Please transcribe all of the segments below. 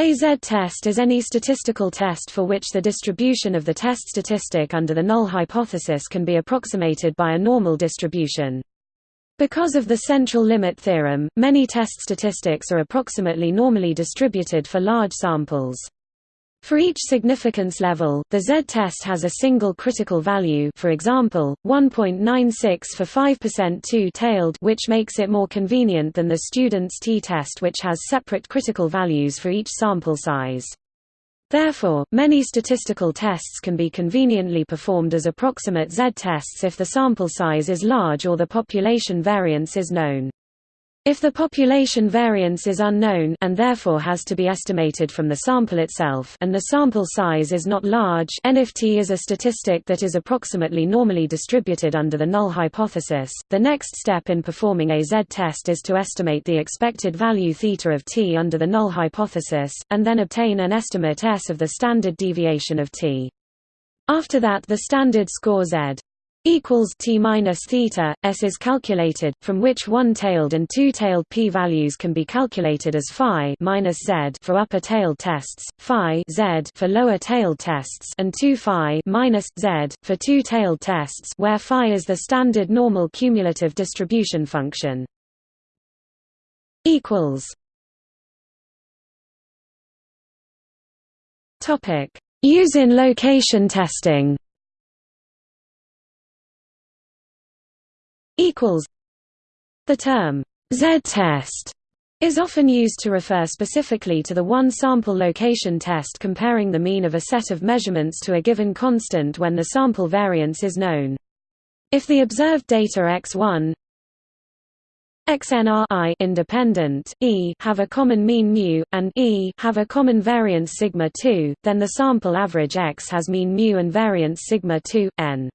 A z-test is any statistical test for which the distribution of the test statistic under the null hypothesis can be approximated by a normal distribution. Because of the central limit theorem, many test statistics are approximately normally distributed for large samples. For each significance level, the z-test has a single critical value for example, 1.96 for 5% two-tailed which makes it more convenient than the student's t-test which has separate critical values for each sample size. Therefore, many statistical tests can be conveniently performed as approximate z-tests if the sample size is large or the population variance is known. If the population variance is unknown and therefore has to be estimated from the sample itself and the sample size is not large n if t is a statistic that is approximately normally distributed under the null hypothesis, the next step in performing a z-test is to estimate the expected value θ of t under the null hypothesis, and then obtain an estimate s of the standard deviation of t. After that the standard score z equals t minus theta s is calculated from which one-tailed and two-tailed p-values can be calculated as phi minus z for upper-tailed tests phi z for lower-tailed tests and 2 phi minus z for two-tailed tests where phi is the standard normal cumulative distribution function. Equals. Topic. Use in location testing equals the term z-test is often used to refer specifically to the one sample location test comparing the mean of a set of measurements to a given constant when the sample variance is known. If the observed data x1 xnr i independent e have a common mean mu and e have a common variance sigma 2, then the sample average x has mean mu and variance sigma 2 n.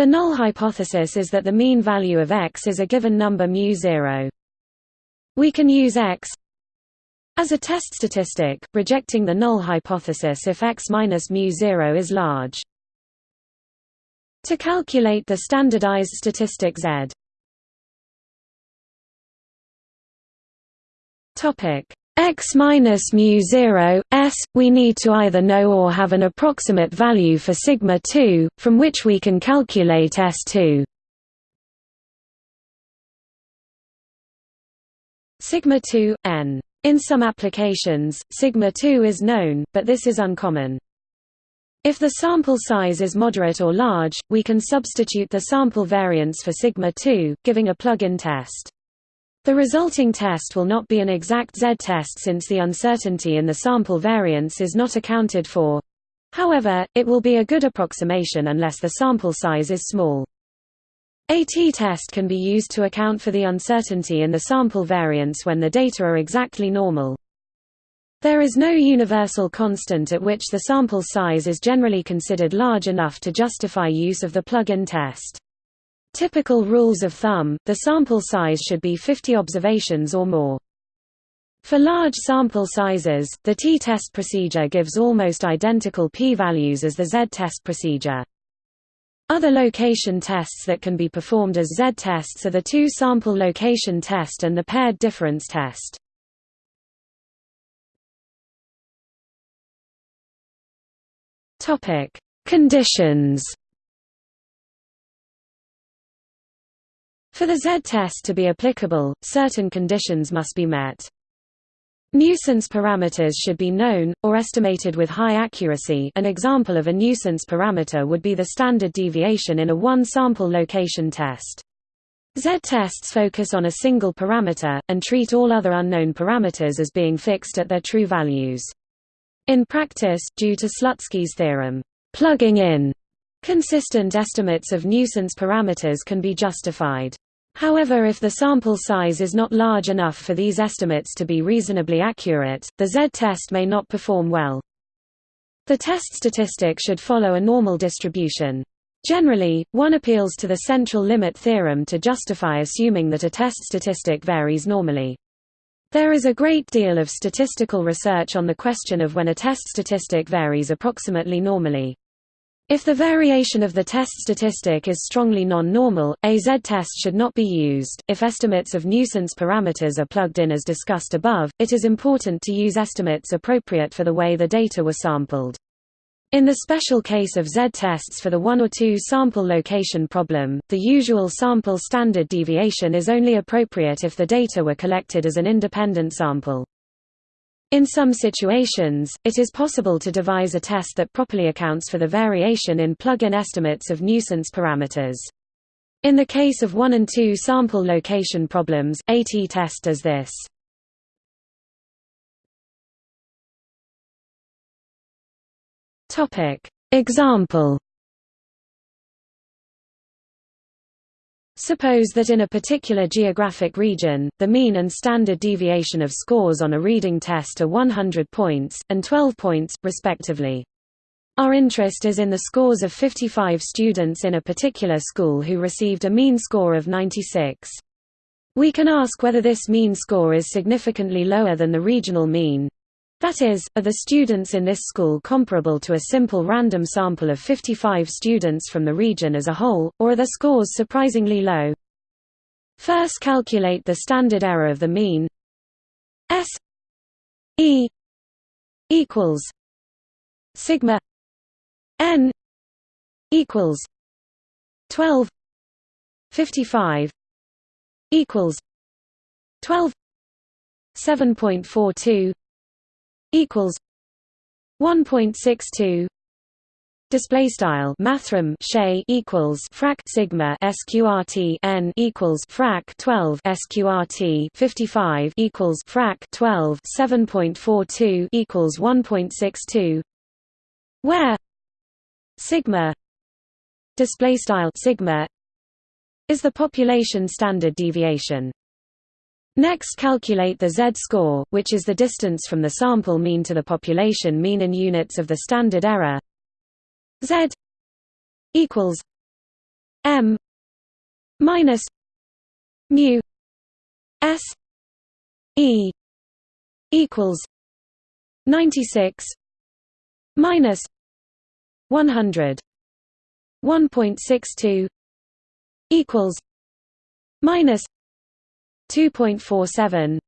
The null hypothesis is that the mean value of x is a given number mu0. We can use x as a test statistic, rejecting the null hypothesis if x minus mu0 is large. To calculate the standardized statistic z topic x minus mu 0 s we need to either know or have an approximate value for sigma 2 from which we can calculate s2 sigma 2 n. In some applications sigma 2 is known but this is uncommon. If the sample size is moderate or large we can substitute the sample variance for sigma 2 giving a plug-in test the resulting test will not be an exact z-test since the uncertainty in the sample variance is not accounted for. However, it will be a good approximation unless the sample size is small. A t-test can be used to account for the uncertainty in the sample variance when the data are exactly normal. There is no universal constant at which the sample size is generally considered large enough to justify use of the plug-in test. Typical rules of thumb, the sample size should be 50 observations or more. For large sample sizes, the t-test procedure gives almost identical p-values as the z-test procedure. Other location tests that can be performed as z-tests are the two-sample location test and the paired difference test. Conditions For the z-test to be applicable, certain conditions must be met. Nuisance parameters should be known, or estimated with high accuracy an example of a nuisance parameter would be the standard deviation in a one-sample location test. Z-tests focus on a single parameter, and treat all other unknown parameters as being fixed at their true values. In practice, due to Slutsky's theorem, plugging in consistent estimates of nuisance parameters can be justified. However if the sample size is not large enough for these estimates to be reasonably accurate, the z-test may not perform well. The test statistic should follow a normal distribution. Generally, one appeals to the central limit theorem to justify assuming that a test statistic varies normally. There is a great deal of statistical research on the question of when a test statistic varies approximately normally. If the variation of the test statistic is strongly non-normal, a z-test should not be used. If estimates of nuisance parameters are plugged in as discussed above, it is important to use estimates appropriate for the way the data were sampled. In the special case of z-tests for the one or two sample location problem, the usual sample standard deviation is only appropriate if the data were collected as an independent sample. In some situations, it is possible to devise a test that properly accounts for the variation in plug-in estimates of nuisance parameters. In the case of 1 and 2 sample location problems, a t-test does this. Example Suppose that in a particular geographic region, the mean and standard deviation of scores on a reading test are 100 points, and 12 points, respectively. Our interest is in the scores of 55 students in a particular school who received a mean score of 96. We can ask whether this mean score is significantly lower than the regional mean, that is, are the students in this school comparable to a simple random sample of 55 students from the region as a whole, or are the scores surprisingly low? First calculate the standard error of the mean S E equals sigma n equals 12 55 equals 12 7.42 equals 1.62 display style mathrm shay equals frac sigma sqrt n equals frac 12 sqrt 55 equals frac 12 7.42 equals 1.62 where sigma display style sigma is the population standard deviation Next calculate the z-score, which is the distance from the sample mean to the population mean in units of the standard error. z equals m minus mu s e equals 96 minus 100 1.62 equals minus 2.47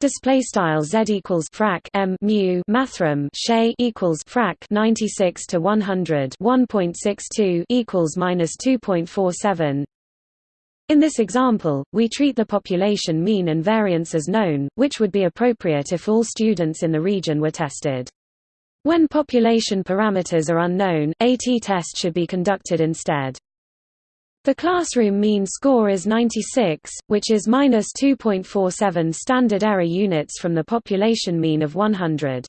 Display style z equals frac m mu mathrm shay equals frac 96 to 100 1.62 equals minus 2.47. In this example, we treat the population mean and variance as known, which would be appropriate if all students in the region were tested. When population parameters are unknown, a t-test should be conducted instead. The classroom mean score is 96, which is minus 2.47 standard error units from the population mean of 100.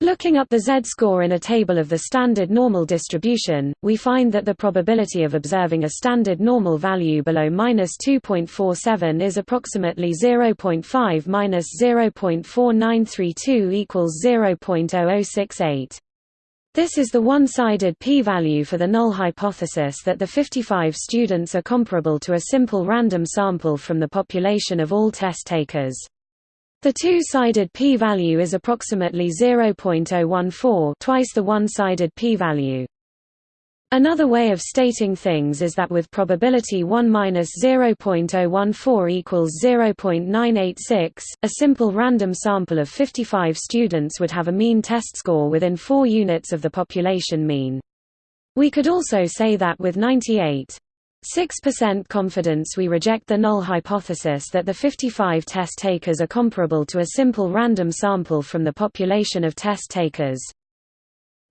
Looking up the z-score in a table of the standard normal distribution, we find that the probability of observing a standard normal value below minus 2.47 is approximately 0.5 minus 0.4932 equals 0.0068. This is the one-sided p-value for the null hypothesis that the 55 students are comparable to a simple random sample from the population of all test takers. The two-sided p-value is approximately 0.014 twice the one-sided p-value. Another way of stating things is that with probability 1 minus 0.014 equals 0.986, a simple random sample of 55 students would have a mean test score within 4 units of the population mean. We could also say that with 98.6% confidence we reject the null hypothesis that the 55 test takers are comparable to a simple random sample from the population of test takers.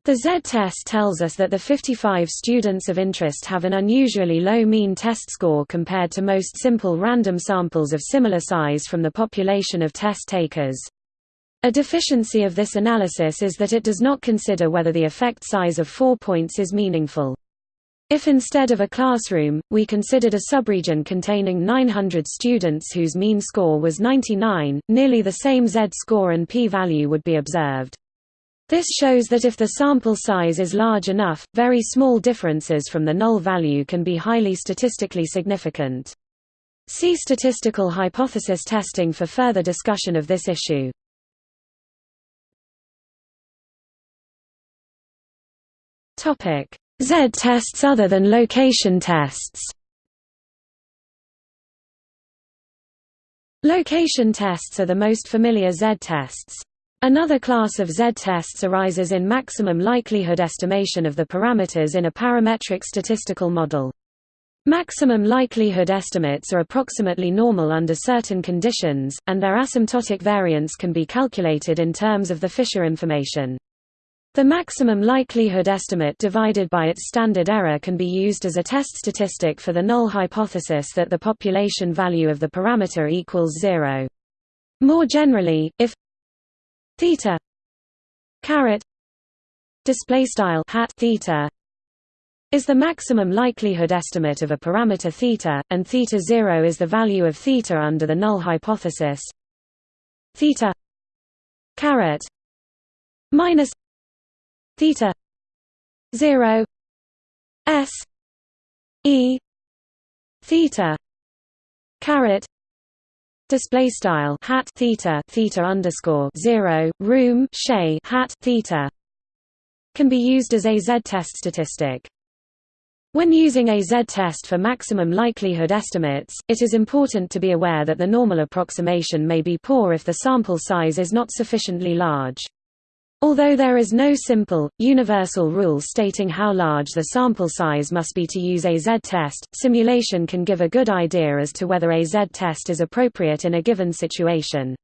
The Z-test tells us that the 55 students of interest have an unusually low mean test score compared to most simple random samples of similar size from the population of test takers. A deficiency of this analysis is that it does not consider whether the effect size of 4 points is meaningful. If instead of a classroom, we considered a subregion containing 900 students whose mean score was 99, nearly the same z-score and p-value would be observed. This shows that if the sample size is large enough, very small differences from the null value can be highly statistically significant. See statistical hypothesis testing for further discussion of this issue. Z-tests other than location tests Location tests are the most familiar Z-tests. Another class of Z-tests arises in maximum likelihood estimation of the parameters in a parametric statistical model. Maximum likelihood estimates are approximately normal under certain conditions, and their asymptotic variance can be calculated in terms of the Fisher information. The maximum likelihood estimate divided by its standard error can be used as a test statistic for the null hypothesis that the population value of the parameter equals zero. More generally, if theta caret display style hat theta is the maximum likelihood estimate of a parameter theta, and theta 0 is the value of theta under the null hypothesis. Theta caret minus theta 0 s e theta caret display style hat theta theta underscore 0 room shay hat theta can be used as a z-test statistic when using a z-test for maximum likelihood estimates, it is important to be aware that the normal approximation may be poor if the sample size is not sufficiently large. Although there is no simple, universal rule stating how large the sample size must be to use a z-test, simulation can give a good idea as to whether a z-test is appropriate in a given situation.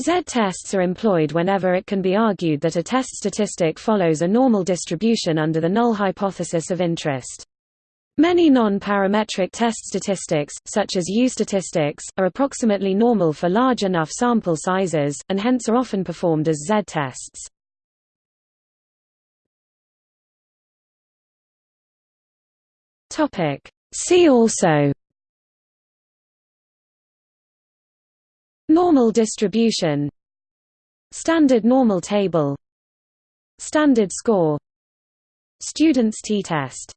Z-tests are employed whenever it can be argued that a test statistic follows a normal distribution under the null hypothesis of interest. Many non-parametric test statistics, such as U-statistics, are approximately normal for large enough sample sizes, and hence are often performed as Z-tests. See also. Normal distribution. Standard normal table. Standard score. Student's t-test